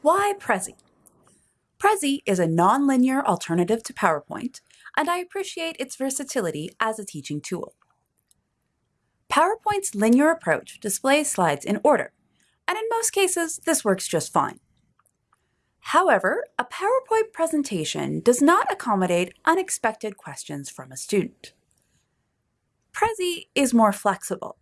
Why Prezi? Prezi is a nonlinear alternative to PowerPoint, and I appreciate its versatility as a teaching tool. PowerPoint's linear approach displays slides in order, and in most cases, this works just fine. However, a PowerPoint presentation does not accommodate unexpected questions from a student. Prezi is more flexible.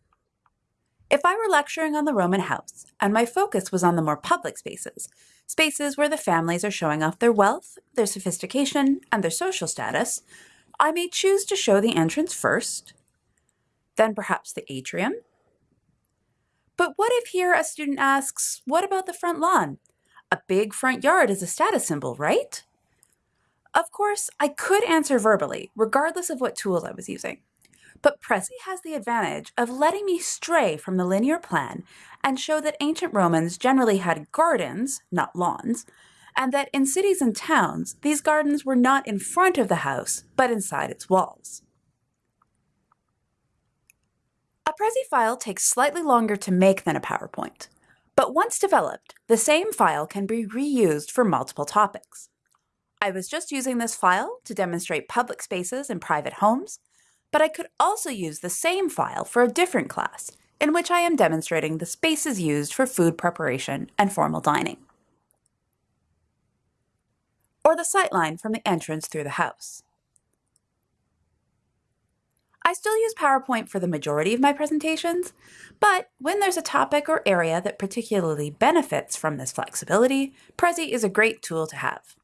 If I were lecturing on the Roman house and my focus was on the more public spaces, spaces where the families are showing off their wealth, their sophistication, and their social status, I may choose to show the entrance first, then perhaps the atrium. But what if here a student asks, what about the front lawn? A big front yard is a status symbol, right? Of course, I could answer verbally, regardless of what tools I was using. But Prezi has the advantage of letting me stray from the linear plan and show that ancient Romans generally had gardens, not lawns, and that in cities and towns, these gardens were not in front of the house, but inside its walls. A Prezi file takes slightly longer to make than a PowerPoint, but once developed, the same file can be reused for multiple topics. I was just using this file to demonstrate public spaces and private homes, but I could also use the same file for a different class, in which I am demonstrating the spaces used for food preparation and formal dining. Or the sightline from the entrance through the house. I still use PowerPoint for the majority of my presentations, but when there's a topic or area that particularly benefits from this flexibility, Prezi is a great tool to have.